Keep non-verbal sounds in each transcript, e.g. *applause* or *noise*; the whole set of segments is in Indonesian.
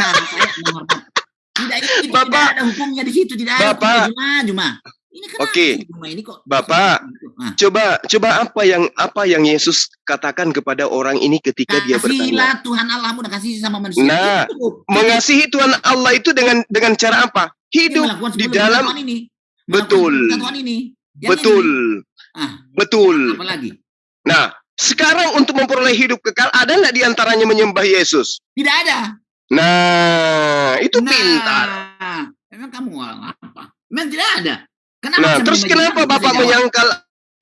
cara saya menghormat. Tidak, ini Bapak, tidak ada hukumnya di situ, tidak ada Bapak. hukumnya cuma cuma. Ini kenapa Oke. ini kok? Bapak. Nah, Coba coba apa yang apa yang Yesus katakan kepada orang ini ketika dia bertanya? Kasihlah Tuhan Allahmu dan kasih sama manusia. Nah, Itu. Mengasihi Tuhan Allah itu dengan dengan cara apa? Hidup di dalam ini. Betul. kesatuan ini. Yang Betul. ini. Ah, Betul. apa lagi? Nah, sekarang untuk memperoleh hidup kekal ada nggak di antaranya menyembah Yesus? Tidak ada. Nah, itu nah, pintar. Memang kamu apa? Memang tidak ada. Kenapa Nah, terus kenapa Bapak menyangkal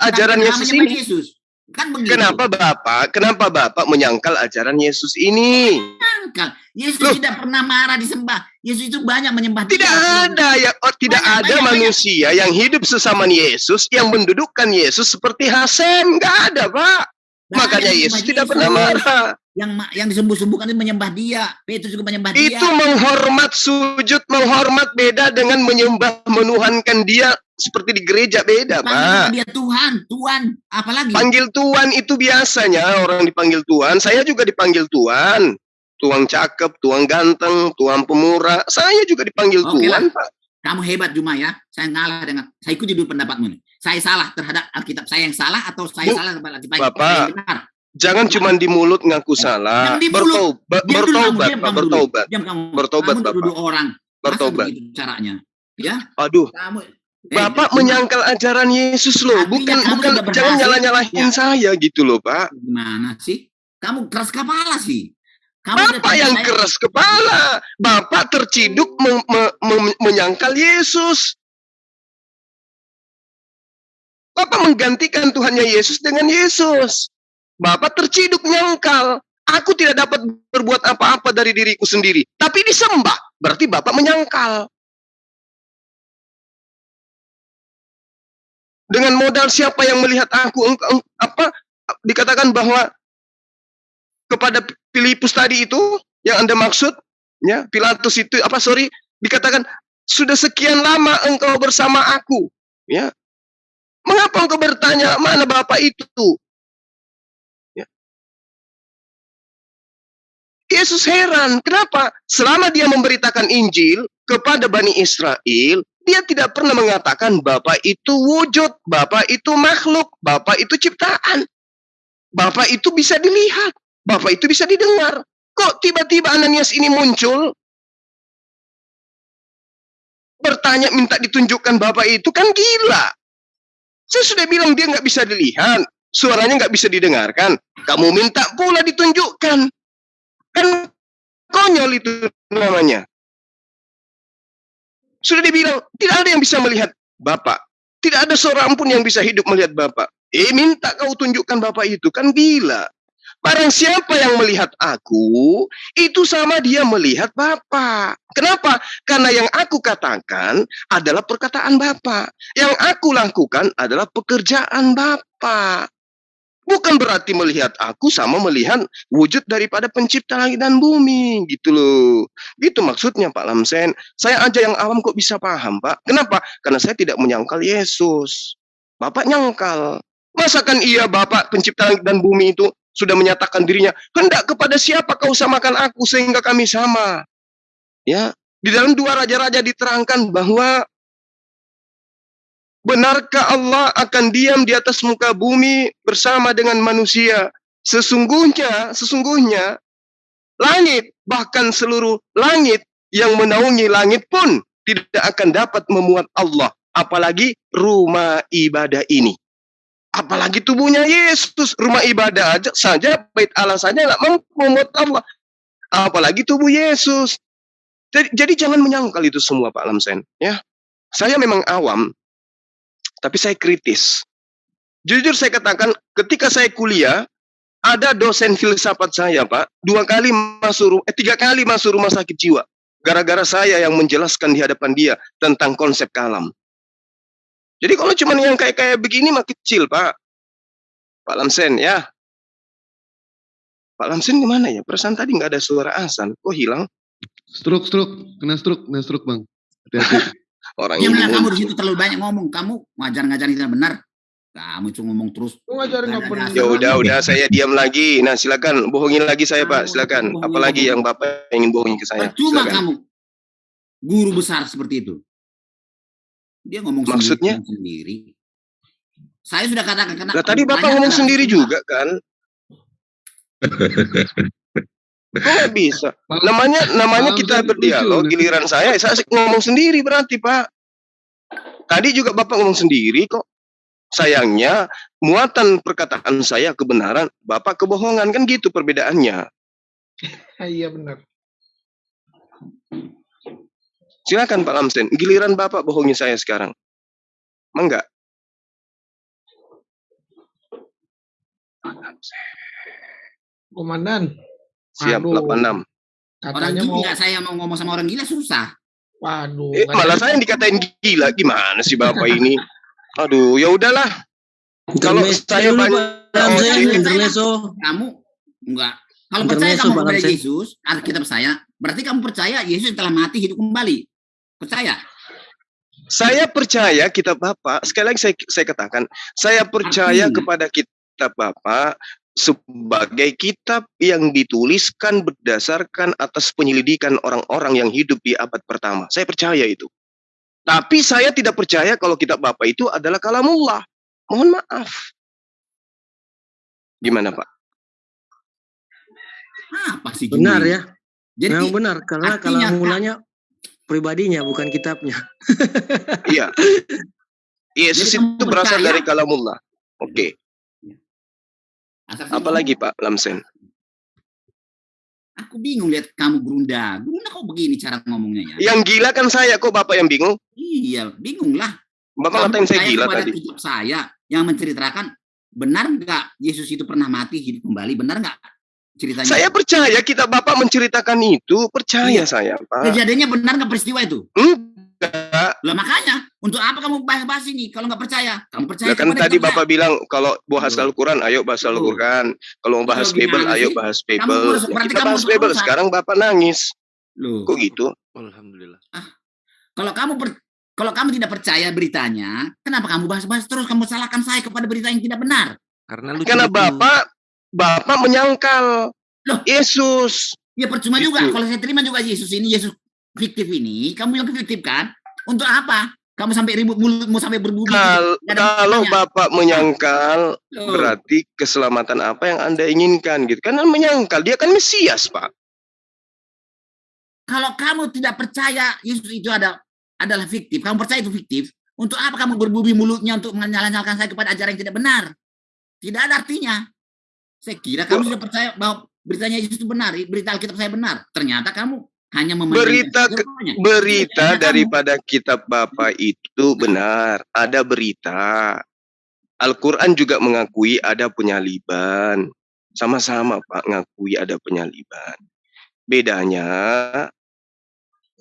ajaran Kenapa Yesus ini? Yesus? Kan begitu. Kenapa Bapak? Kenapa Bapak menyangkal ajaran Yesus ini? Menyangkal. Yesus Loh. tidak pernah marah disembah. Yesus itu banyak menyembah Tidak dia. ada ya, oh, tidak Banyak, ada banyak, manusia yang hidup sesama Yesus yang mendudukkan Yesus seperti Hasan, nggak ada Pak. Banyak Makanya Yesus tidak Yesus. pernah marah. Yang yang disembah-sembahkan itu menyembah dia. Petrus juga menyembah dia. Itu menghormat sujud, menghormat beda dengan menyembah menuhankan dia seperti di gereja beda, Panggil Pak. dia Tuhan, Tuhan, apalagi? Panggil Tuhan itu biasanya orang dipanggil Tuhan. Saya juga dipanggil Tuhan. Tuang cakep, tuang ganteng, tuang pemurah. Saya juga dipanggil Oke Tuhan, lah. Pak. Kamu hebat Juma ya. Saya ngalah dengan saya ikuti dulu pendapatmu nih. Saya salah terhadap Alkitab. Saya yang salah atau saya Bu, salah terhadap Alkitab Bapak, yang benar? Jangan cuma di mulut ngaku salah. Yang di mulut. Bertobat, Diam dulu kamu, bertobat, diam dulu. bertobat. Diam kamu. Bertobat, kamu Bapak. duduk orang. Bertobat. caranya? Ya, Aduh, kamu Eh, Bapak menyangkal ajaran Yesus loh, Artinya bukan bukan jangan nyalah-nyalahin Ya. saya gitu loh, Pak. Gimana sih? Kamu keras kepala sih. Kamu Bapak yang saya- keras kepala. Bapak terciduk me- me- me- menyangkal Yesus. Bapak menggantikan Tuhannya Yesus dengan Yesus. Bapak terciduk nyangkal. Aku tidak dapat berbuat apa-apa dari diriku sendiri. Tapi disembah. Berarti Bapak menyangkal. Dengan modal siapa yang melihat aku? Apa dikatakan bahwa kepada Filipus tadi itu yang Anda maksud, ya, Pilatus itu apa sorry, dikatakan sudah sekian lama engkau bersama aku, ya. Mengapa engkau bertanya mana Bapak itu? Yesus heran, kenapa? Selama dia memberitakan Injil kepada Bani Israel, dia tidak pernah mengatakan Bapak itu wujud, Bapak itu makhluk, Bapak itu ciptaan. Bapak itu bisa dilihat, Bapak itu bisa didengar. Kok tiba-tiba Ananias ini muncul? Bertanya minta ditunjukkan Bapak itu kan gila. Saya sudah bilang dia nggak bisa dilihat, suaranya nggak bisa didengarkan. Kamu minta pula ditunjukkan. Kan konyol itu namanya. Sudah dibilang, tidak ada yang bisa melihat Bapak. Tidak ada seorang pun yang bisa hidup melihat Bapak. Eh, minta kau tunjukkan Bapak itu. Kan gila. Barang siapa yang melihat aku, itu sama dia melihat Bapak. Kenapa? Karena yang aku katakan adalah perkataan Bapak. Yang aku lakukan adalah pekerjaan Bapak. Bukan berarti melihat aku sama melihat wujud daripada pencipta langit dan bumi. Gitu loh. Gitu maksudnya Pak Lamsen. Saya aja yang awam kok bisa paham Pak. Kenapa? Karena saya tidak menyangkal Yesus. Bapak nyangkal. Masakan iya Bapak pencipta langit dan bumi itu sudah menyatakan dirinya, hendak kepada siapa kau samakan aku sehingga kami sama. Ya, di dalam dua raja-raja diterangkan bahwa benarkah Allah akan diam di atas muka bumi bersama dengan manusia? Sesungguhnya, sesungguhnya langit bahkan seluruh langit yang menaungi langit pun tidak akan dapat memuat Allah, apalagi rumah ibadah ini. Apalagi tubuhnya Yesus, rumah ibadah aja saja, bait Allah saja nggak mampu memuat Allah. Apalagi tubuh Yesus. Jadi, jadi jangan menyangkal itu semua Pak Lamsen. Ya, saya memang awam, tapi saya kritis. Jujur saya katakan, ketika saya kuliah, ada dosen filsafat saya Pak, dua kali masuk, eh tiga kali masuk rumah sakit jiwa. Gara-gara saya yang menjelaskan di hadapan dia tentang konsep kalam. Jadi kalau cuma yang kayak kayak begini mah kecil, Pak. Pak Lamsen ya. Pak Lamsen gimana ya? Perasaan tadi nggak ada suara azan. Kok hilang? Stroke, stroke, kena stroke, kena stroke bang. Hati-hati. *laughs* Orang Diamlah ini kamu di situ terlalu banyak ngomong. Kamu ngajar-ngajar tidak benar. Kamu cuma ngomong terus. Nggak benar. Ya udah, udah saya diam lagi. Nah, silakan bohongin lagi saya, Pak. Silakan. Apalagi lagi. yang Bapak ingin bohongin ke saya. Silakan. kamu. Guru besar seperti itu. Dia ngomong sendiri, Maksudnya? sendiri. Saya sudah katakan karena Lah tadi Bapak ngomong sendiri juga kan? *laughs* Kok nggak bisa? *laughs* Namanya namanya kita berdialog, giliran saya saya asik ngomong sendiri berarti, Pak. Tadi juga Bapak ngomong sendiri kok. Sayangnya muatan perkataan saya kebenaran, Bapak kebohongan kan gitu perbedaannya. *laughs* Iya benar. Silakan Pak Lamsen, giliran Bapak bohongi saya sekarang. Enggak? Komandan, Siap Aduh. 86. Orang katanya mau gila saya mau ngomong sama orang gila susah. waduh. Eh, malah saya yang dikatain gila. Gimana sih Bapak ini? *laughs* Aduh, ya udahlah. Kalau saya banyak Oh, percaya. Kamu enggak. Kalau percaya kamu kepada. Yesus, Alkitab saya, berarti kamu percaya Yesus telah mati hidup kembali. Percaya? Saya percaya kitab Bapak, sekali lagi saya, saya katakan, saya percaya Artinya? kepada kitab Bapak sebagai kitab yang dituliskan berdasarkan atas penyelidikan orang-orang yang hidup di abad pertama. Saya percaya itu. Tapi saya tidak percaya kalau kitab Bapak itu adalah kalamullah. Mohon maaf. Gimana Pak? Apa sih Benar ya, Jadi memang benar karena mulanya pribadinya bukan kitabnya. Iya. *laughs* Yesus Jadi itu berasal percaya? dari kalamullah. Oke. saya Apalagi Pak Lamsen? Aku bingung lihat kamu gerunda. Gerunda kok begini cara ngomongnya ya? Yang gila kan saya kok Bapak yang bingung? Iya, bingung lah. Bapak ngatain saya gila tadi. saya yang menceritakan benar nggak Yesus itu pernah mati hidup kembali? Benar nggak ceritanya? Saya percaya kita Bapak menceritakan itu, percaya Iya. saya, Pak. Kejadiannya benar nggak peristiwa itu? Enggak. Lah makanya untuk apa kamu bahas-bahas ini kalau nggak percaya? Kamu percaya Lah kan tadi Bapak bilang kalau bahas. Al-Quran, ayo bahas. Al-Quran. Kalau mau bahas Bible, ayo bahas Kamu Bible. Ya, berarti kita kamu bahas Bible. Sekarang Bapak nangis. Loh, Kok gitu? Alhamdulillah. kalau kamu per- kalau kamu tidak percaya beritanya, kenapa kamu bahas-bahas terus? Kamu salahkan saya kepada berita yang tidak benar. Karena lucu Karena. Bapak Bapak menyangkal Loh. Yesus. Ya percuma Gitu. juga kalau saya terima juga Yesus ini Yesus fiktif ini, kamu bilang fiktif kan? Untuk apa? Kamu sampai ribut mulutmu sampai berbubu. Kal- ada kalau. Bapak menyangkal, Loh, berarti keselamatan apa yang Anda inginkan gitu. Karena menyangkal, dia kan Mesias, Pak. Kalau kamu tidak percaya Yesus itu ada adalah fiktif, kamu percaya itu fiktif, untuk apa kamu berbubi mulutnya untuk menyalahkan saya kepada ajaran yang tidak benar? Tidak ada artinya. Saya kira kamu Oh. sudah percaya bahwa beritanya Yesus itu benar, berita Alkitab saya benar. Ternyata kamu hanya memandang Berita ke- Berita daripada kitab Bapak itu benar, ada berita. Al-Quran juga mengakui ada penyaliban. Sama-sama Pak, ngakui ada penyaliban. Bedanya,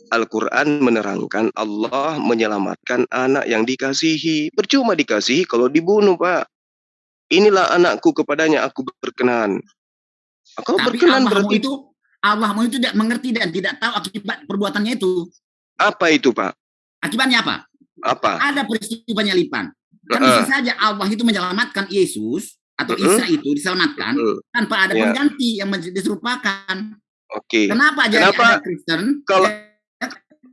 Al-Quran menerangkan Allah menyelamatkan anak yang dikasihi. Percuma dikasihi kalau dibunuh Pak. Inilah anakku kepadanya aku berkenan. Kalau Tapi berkenan berarti itu Allahmu itu tidak mengerti dan tidak tahu akibat perbuatannya itu. apa itu Pak? Akibatnya apa? Apa? Ada peristiwa penyalipan. Kan Heeh. bisa saja Allah itu menyelamatkan Yesus atau Heeh. Isa itu diselamatkan Heeh. tanpa ada Ya. pengganti yang diserupakan. Oke. Kenapa jadi Kenapa ada Kristen? kalau- ya,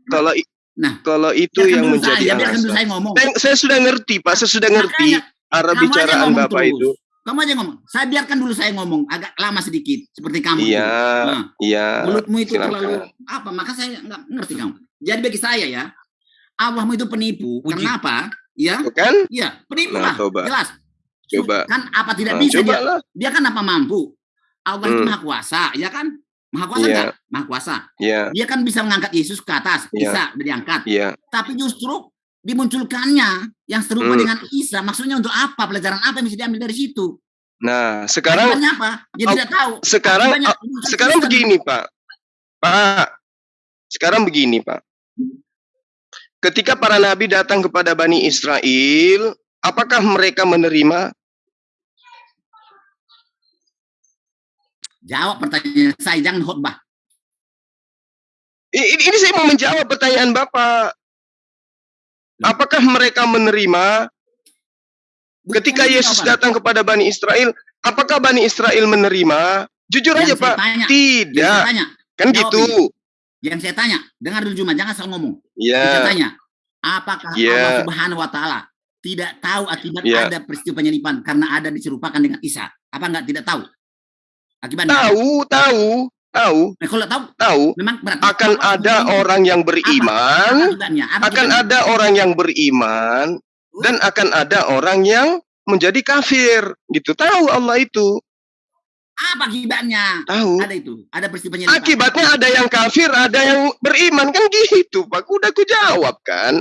Kalau Nah, kalau itu biarkan yang menjadi saya, alasan. saya ngomong. Saya, sudah ngerti, Pak. Saya sudah ngerti Makanya, arah bicaraan Bapak terus. itu. Kamu aja ngomong. Saya biarkan dulu saya ngomong agak lama sedikit seperti kamu. Iya, itu. Nah, iya. mulutmu itu silakan. terlalu apa? Maka saya nggak ngerti kamu. Jadi bagi saya ya, Allahmu itu penipu. Puji. Kenapa? Ya, Tuh kan? iya, penipu Nah, lah. coba. Jelas. Coba. Kan apa tidak Nah, bisa coba dia, lah. dia kan apa mampu? Allah itu Hmm. maha kuasa, ya kan? Maha kuasa Iya. enggak? Maha kuasa. Iya, Dia kan bisa mengangkat Yesus ke atas, Iya. bisa diangkat. iya. Tapi justru dimunculkannya yang serupa Hmm. dengan Isa. Maksudnya untuk apa? Pelajaran apa yang bisa diambil dari situ? Nah, sekarang Akibatnya apa? Dia Oh, tidak tahu. sekarang Akibatnya oh, sekarang Kristen. begini, Pak. Pak. Sekarang begini, Pak. Ketika para nabi datang kepada Bani Israel, apakah mereka menerima? Jawab pertanyaan saya, jangan khotbah. I- Ini, ini saya mau menjawab pertanyaan Bapak. Apakah mereka menerima Ketika Yesus datang kepada Bani Israel, apakah Bani Israel menerima? Jujur Yang aja saya Pak, tanya, yang tidak. saya tanya, Kan jawab gitu. yang saya tanya, dengar dulu cuma jangan asal ngomong. Saya Ya, tanya, apakah Ya. Allah Subhanahu wa taala tidak tahu akibat Ya. ada peristiwa penyelipan karena ada diserupakan dengan Isa? Apa enggak tidak tahu? Akibatnya. tahu, tahu, tahu, Nah, kalau tahu tahu. memang berarti Akan ada orang yang beriman? Apa akan ada orang yang beriman, dan akan ada orang yang menjadi kafir. Gitu. Tahu Allah itu. Apa akibatnya? Tahu. Ada itu, ada peristiwa penyelipan. Akibatnya ada yang kafir, ada yang beriman. Kan gitu, Pak. Udah aku jawab kan.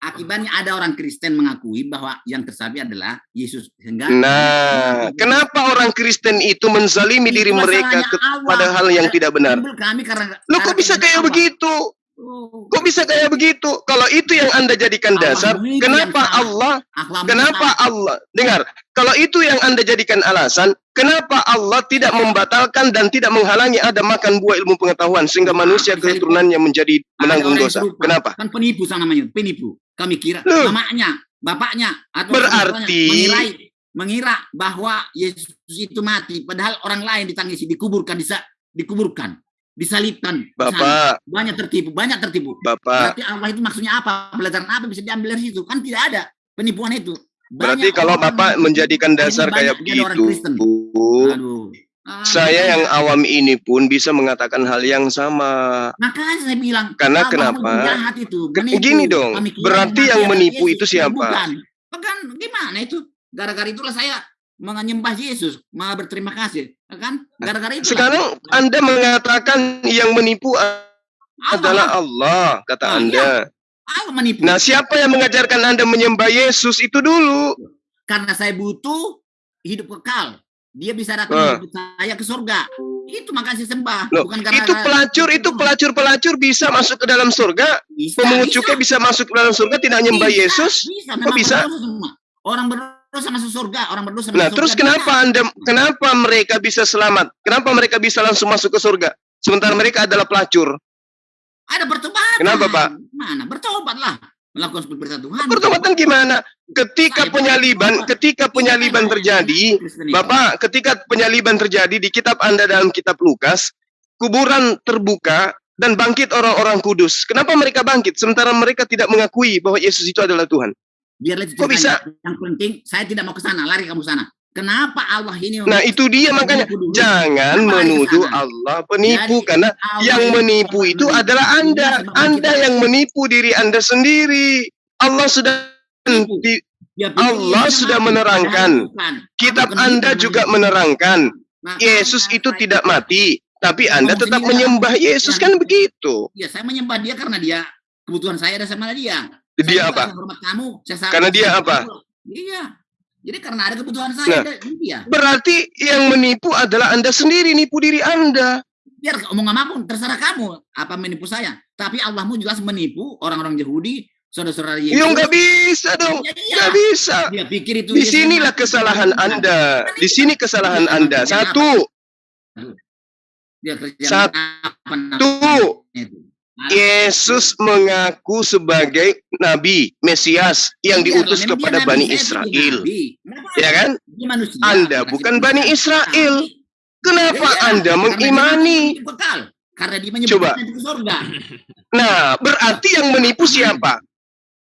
Akibatnya ada orang Kristen mengakui bahwa yang tersabi adalah Yesus sehingga Nah, kenapa orang Kristen itu menzalimi diri mereka masalahnya ke- Allah. pada hal yang tidak benar? Kami karena Lo kok karena bisa kayak begitu? Oh, Kok bisa kayak begitu? Kalau itu yang Anda jadikan dasar, kenapa. Allah Kenapa Allah? Dengar, kalau itu yang Anda jadikan alasan, kenapa Allah tidak membatalkan dan tidak menghalangi ada makan buah ilmu pengetahuan sehingga Nah, manusia bisa keturunannya menjadi menanggung dosa? Kenapa? Kan penipu sama namanya, penipu. Kami kira Loh. mamanya, bapaknya atau Berarti- mengirai mengira bahwa Yesus itu mati padahal orang lain ditangisi dikuburkan disa, dikuburkan disalibkan sana. Bapak, banyak tertipu banyak tertipu Bapak, berarti Allah itu maksudnya apa pelajaran apa bisa diambil dari situ kan tidak ada penipuan itu berarti Banyak kalau orang Bapak menjadikan dasar kayak begitu, Kristen. Aduh. Ah, saya yang awam ini pun bisa mengatakan hal yang sama. makanya saya bilang Karena kenapa? itu menipu. gini dong, berarti yang menipu itu siapa? bukan bukan gimana itu gara-gara itulah saya menyembah Yesus malah berterima kasih kan gara-gara itu Sekarang Anda mengatakan yang menipu adalah Allah, kata Ah, Anda. Allah menipu Nah, siapa yang mengajarkan Anda menyembah Yesus itu dulu? karena saya butuh hidup kekal dia bisa datang menjemput saya ke surga itu makanya saya sembah Loh, bukan karena Itu pelacur, itu pelacur-pelacur bisa masuk ke dalam surga. bisa, Pemungut bisa. cukai bisa masuk ke dalam surga tidak nyembah Bisa, Yesus. bisa, bisa? berdosa semua. Berdosa masuk surga orang berdosa Nah, masuk terus surga, kenapa bisa. Anda kenapa mereka bisa selamat? Kenapa mereka bisa langsung masuk ke surga? Sementara mereka adalah pelacur. ada pertobatan Kenapa, Pak? mana bertobatlah melakukan seperti perintah Tuhan Pertobatan gimana? Ketika Saya penyaliban, bertobat. ketika penyaliban terjadi. Bapak, ketika penyaliban terjadi di kitab Anda dalam kitab Lukas, kuburan terbuka dan bangkit orang-orang kudus. Kenapa mereka bangkit sementara mereka tidak mengakui bahwa Yesus itu adalah Tuhan? Biarlah itu Kok bisa? yang penting saya tidak mau ke sana lari kamu sana kenapa Allah ini Nah, itu dia makanya dulu? jangan menuduh? Allah penipu Jadi, karena Allah yang menipu itu menipu. adalah Anda. Iya, Anda yang menipu diri Anda sendiri. Allah sudah pikir Allah sudah menerangkan. kitab Anda juga menerangkan Yesus itu tidak mati, tapi Anda tetap sendiri, menyembah. Yesus kan begitu. Ya, saya menyembah dia karena dia kebutuhan saya ada sama dia. Dia saya apa? Hormat kamu. Saya Karena dia apa? Iya. Jadi karena ada kebutuhan saya Nah. dia. Berarti yang menipu adalah Anda sendiri, nipu diri Anda. Biar omong apa pun terserah kamu apa menipu saya. Tapi Allahmu jelas menipu orang-orang Yahudi, saudara-saudara Yesus. Ya nggak bisa dong, Ya, iya. nggak bisa. Dia pikir itu Di sinilah kesalahan Anda. Di sini kesalahan Anda. Satu, Dia kerja Satu. apa. Nah, Yesus mengaku sebagai nabi Mesias yang iya, diutus kepada Bani Israel. Kenapa? Ya kan? Anda bukan. Bani Israel. Kenapa Iya, Anda karena dia mengimani? Karena dia Coba. Nah, berarti yang menipu siapa?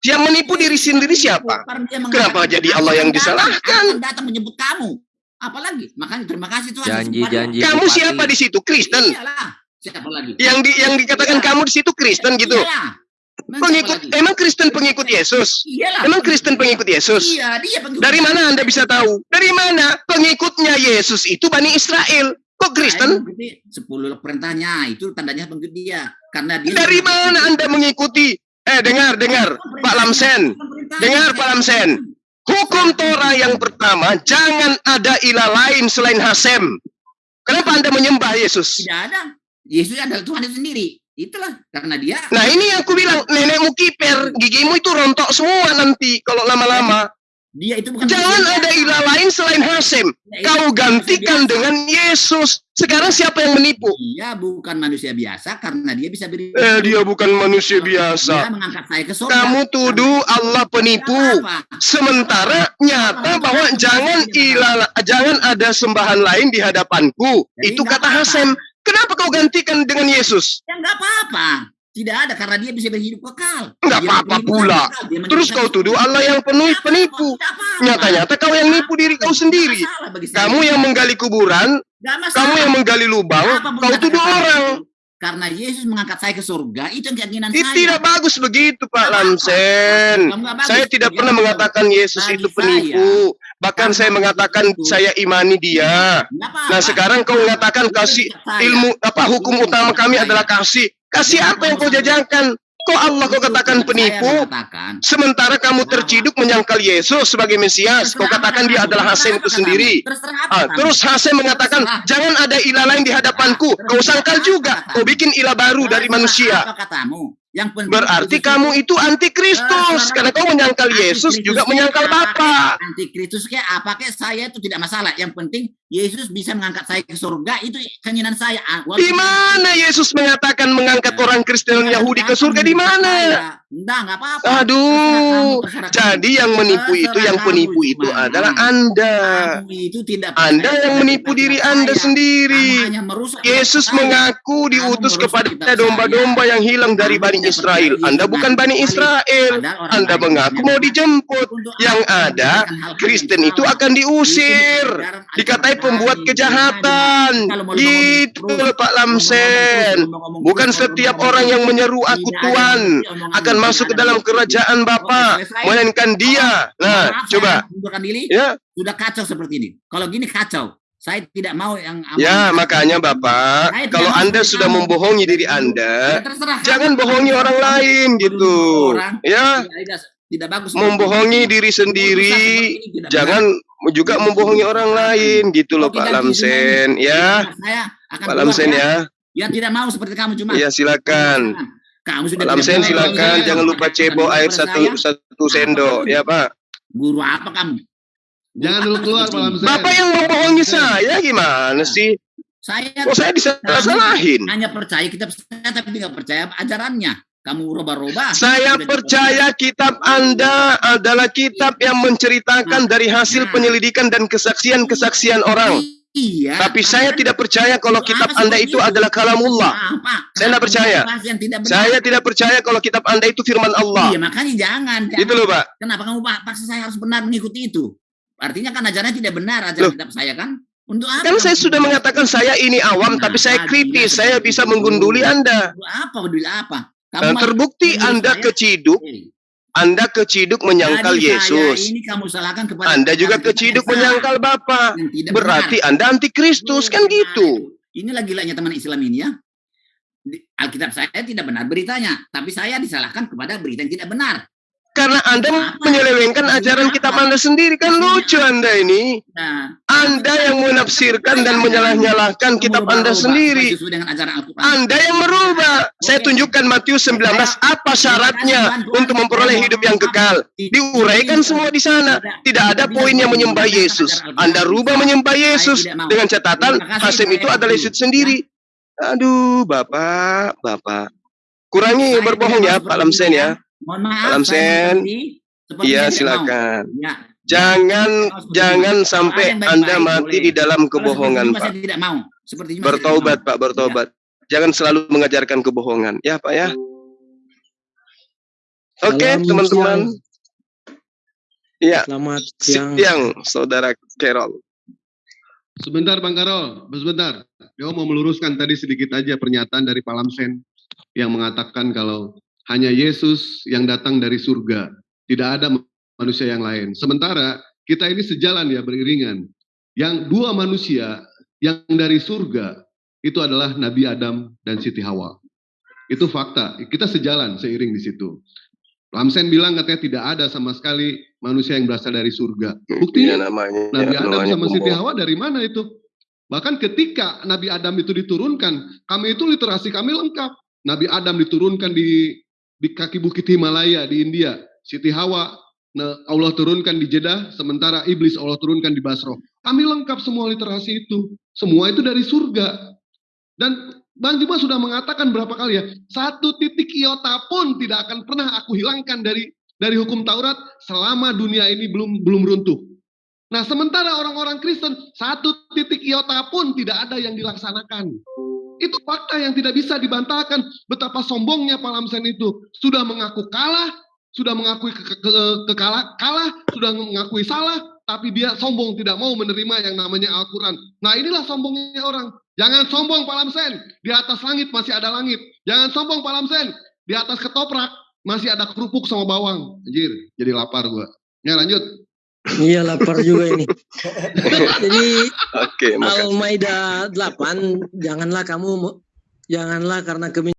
Yang menipu diri sendiri siapa? Kenapa jadi "Aku Allah yang disalahkan?" datang menyebut kamu. Apalagi? Makanya terima kasih Tuhan. Janji-janji Kamu bupati. siapa di situ? Kristen. Iyalah. Siapa lagi? Yang di yang dikatakan Iya. kamu di situ Kristen gitu. Iyalah. Pengikut lagi? emang Kristen pengikut Yesus. Iyalah. Emang Kristen pengikut Yesus. Iya, dia pengikut. Dari mana Anda bisa tahu? Dari mana? Pengikutnya Yesus itu Bani Israel. Kok Kristen? Sepuluh perintahnya itu tandanya pengikut dia. Karena dia Dari mana Anda mengikuti? Eh, dengar, dengar, Pak Lamsen. Dengar, Pak Lamsen. Hukum Torah yang pertama, jangan ada ilah lain selain Hasem. Kenapa Anda menyembah Yesus? Tidak ada. Yesus adalah Tuhan itu sendiri. Itulah karena dia Nah ini yang aku bilang, nenekmu kiper, gigimu itu rontok semua nanti kalau lama-lama. Dia itu bukan Jangan manusia ada ilah lain selain Hasem. Dia itu Kau gantikan biasa. dengan Yesus. Sekarang siapa yang menipu? Dia bukan manusia biasa karena dia bisa beri. Eh, dia bukan manusia Dia biasa. mengangkat saya ke surga. Kamu tuduh Allah penipu. Sementara nyata bahwa jangan ilah, jangan ada sembahan lain di hadapanku. Jadi Itu kata. Hasem. Kenapa kau gantikan dengan Yesus? Ya nggak apa-apa. Tidak ada karena dia bisa berhidup kekal. Nggak Dia apa-apa pula. kekal. Terus kau tuduh Allah yang penuh penipu. Nyata-nyata kau yang nipu diri kau sendiri. Kamu yang menggali kuburan, kamu yang menggali lubang, kau tuduh orang. Karena Yesus mengangkat saya ke surga, itu yang keinginan Itu saya. tidak bagus begitu Pak. Lamsen. Bagus. Saya tidak pernah mengatakan Yesus Bagi itu penipu. Bahkan saya mengatakan itu- saya imani dia. Nah sekarang kau mengatakan kasih ilmu apa hukum utama kami adalah kasih. Kasih apa yang kau jajankan? Kok Allah kau katakan penipu? Sementara kamu terciduk menyangkal Yesus sebagai Mesias, kau katakan dia adalah Hasem itu sendiri. Ah, terus Hasem mengatakan, jangan ada ilah lain di hadapanku. Kau sangkal juga, kau bikin ilah baru dari manusia. Yang penting Berarti kamu itu- antikristus, karena kau menyangkal Yesus juga menyangkal Bapa. Antikristus kayak apa kayak saya itu tidak masalah. Yang penting Yesus bisa mengangkat saya ke surga itu keinginan saya. Ah, Di mana Yesus mengatakan mengangkat orang Kristen dan Yahudi ke surga? Di mana? Enggak, enggak apa-apa. Aduh, Terserah kamu, terserah kamu. jadi yang menipu itu, Terserah yang kamu penipu itu gimana. adalah Anda. Kamu itu tidak Anda yang menipu diri saya. Anda sendiri. Yesus saya. mengaku diutus kepada domba-domba yang hilang dari Bani Israel. Anda bukan Bani. Israel. Anda mengaku mau dijemput. Yang ada, Kristen itu akan diusir. Itu Dikatai pembuat kejahatan. Gitu Pak Lamsen. Bukan setiap orang yang menyeru aku Tuhan akan masuk ke dalam kerajaan Bapa, melainkan dia. Nah, Maaf, coba. diri. Ya, Sudah kacau seperti ini. Kalau gini kacau. Saya tidak mau yang ya makanya Bapak, Saya kalau Anda sudah kamu. membohongi diri Ya, Anda, kamu. jangan bohongi orang lain gitu. Orang, Ya, tidak, tidak bagus. membohongi diri sendiri, jangan juga membohongi orang lain gitu loh Pak Lamsen ya. Saya akan Pak Lamsen ya. Ya tidak mau seperti kamu cuma. Ya silakan. Kamu sudah Pak Lamsen silakan Saya jangan lupa cebok air saya, satu satu sendok ya Pak. Guru apa kamu? Guru Jangan dulu keluar, Pak ini? Lamsen. Bapak yang membohongi saya gimana sih? Saya Kok saya disalah-salahin? hanya percaya kitab saya tapi tidak percaya ajarannya. Kamu roba-roba. Saya percaya kitab Anda adalah kitab yang menceritakan dari hasil penyelidikan dan kesaksian-kesaksian orang. Iya. Tapi saya tidak percaya kalau Apa kitab Anda itu itu? adalah kalamullah. Apa? Saya tidak percaya. Tidak. Saya tidak percaya kalau kitab Anda itu firman Iya, Allah. makanya jangan. jangan. Itu loh, Pak. Kenapa kamu pak- paksa saya harus benar mengikuti itu? Artinya kan ajarannya tidak benar ajaran Loh. kitab saya kan? Untuk apa? Kan saya sudah mengatakan saya ini awam, tapi saya Nah, kritis. Saya bisa menggunduli Anda. Apa? Peduli apa? Kamu terbukti Anda saya- keciduk, Eh, Anda keciduk menyangkal jadi Yesus. Ini kamu salahkan kepada Anda juga keciduk menyangkal Bapa. Berarti benar. Anda antikristus kan Benar gitu. itu. Inilah gilanya teman Islam ini ya. Alkitab saya tidak benar beritanya, tapi saya disalahkan kepada berita yang tidak benar. Karena Anda menyelewengkan ajaran Apa? kitab Anda sendiri kan lucu Anda ini. Nah, Anda yang menafsirkan dan menyalah-nyalahkan kitab Anda sendiri. ajaran. Anda yang merubah. Saya tunjukkan Matius 19 apa syaratnya untuk memperoleh hidup yang kekal. Diuraikan semua di sana. Tidak ada poin yang menyembah Yesus. Anda rubah menyembah Yesus dengan catatan Hasim itu adalah Yesus sendiri. Aduh, Bapak, Bapak. Kurangi berbohong ya, Pak Lamsen ya. Mohon maaf. Seperti- seperti Iya, silakan. Ya. Jangan jangan sampai Kalau ada yang Anda mati boleh. di dalam kebohongan, Pak. Saya tidak mau. Seperti Bertobat, Pak, bertobat. Jangan selalu mengajarkan kebohongan. Ya, Pak ya. Oke, Salam teman-teman. Iya, Selamat siang. siang, Saudara Carol. Sebentar Bang Karol, sebentar. Yo mau meluruskan tadi sedikit aja pernyataan dari Pak Lamsen yang mengatakan kalau hanya Yesus yang datang dari surga, tidak ada manusia yang lain. Sementara kita ini sejalan ya beriringan. Yang dua manusia yang dari surga itu adalah Nabi Adam dan Siti Hawa. Itu fakta. Kita sejalan seiring di situ. Lamsen bilang katanya tidak ada sama sekali manusia yang berasal dari surga. Buktinya Iya, namanya. Nabi Adam namanya sama Siti. Hawa dari mana itu? Bahkan ketika Nabi Adam itu diturunkan, kami itu literasi kami lengkap. Nabi Adam diturunkan di di kaki bukit Himalaya di India. Siti Hawa Nah, Allah turunkan di Jeddah, sementara iblis Allah turunkan di Basro. Kami lengkap semua literasi itu. Semua itu dari surga. Dan Bang Juma sudah mengatakan berapa kali ya, satu titik iota pun tidak akan pernah aku hilangkan dari dari hukum Taurat selama dunia ini belum belum runtuh. Nah, sementara orang-orang Kristen satu titik iota pun tidak ada yang dilaksanakan. Itu fakta yang tidak bisa dibantahkan. Betapa sombongnya Palamsen itu sudah mengaku kalah, sudah mengakui ke, ke, ke- kalah, sudah mengakui salah, tapi dia sombong tidak mau menerima yang namanya Al-Quran. Nah inilah sombongnya orang. Jangan sombong Pak Lamsen, di atas langit masih ada langit. Jangan sombong Pak Lamsen, di atas ketoprak masih ada kerupuk sama bawang. Anjir, jadi lapar gua. Ya lanjut. Iya lapar juga ini. *laughs* Jadi Oke, makasih. Al-Maidah 8 janganlah kamu janganlah karena kemin